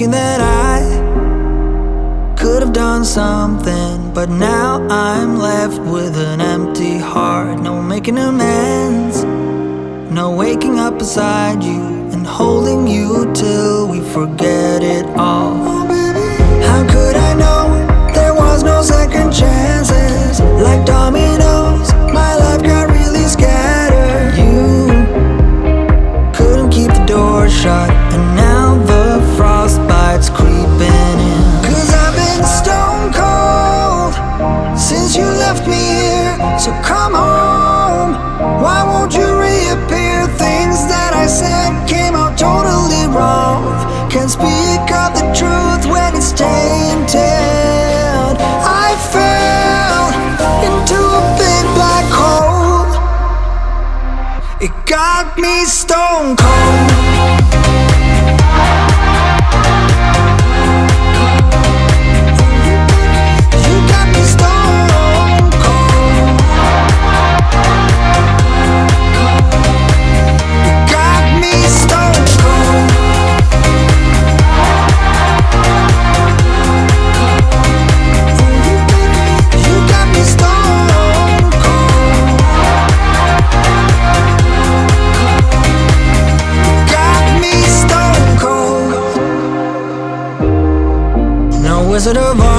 thinking that I could have done something, but now I'm left with an empty heart. No making amends, no waking up beside you and holding you till we forget it all. oh, baby. How could I know there was no second chances? Like dominoes, my life got really scattered. You couldn't keep the door shut, and now I fell into a big black hole. It got me stone cold. Of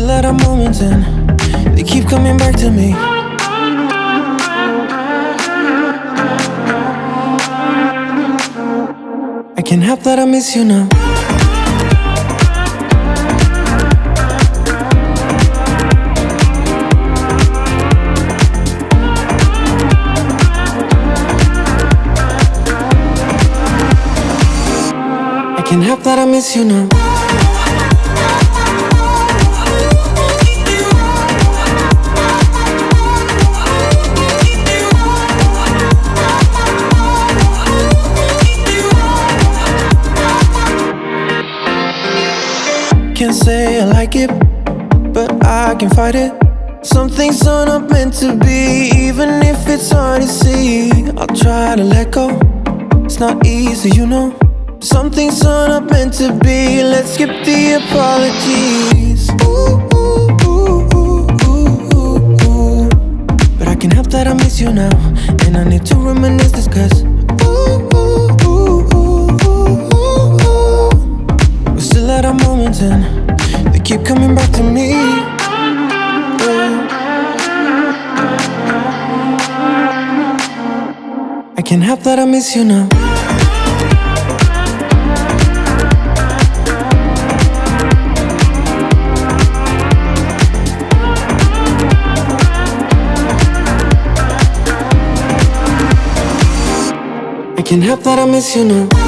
We're still our moments and they keep coming back to me. I can't help that I miss you now. I can't help that I miss you now. Can fight it. Some things are not meant to be, even if it's hard to see. I'll try to let go. It's not easy, you know. Some things are not meant to be. Let's skip the apologies. Ooh, ooh, ooh, ooh, ooh, ooh. But I can help that I miss you now, and I need to reminisce this cause. We're still at our moments and they keep coming back to me. Can't help that I miss you now. I can't help that I miss you now.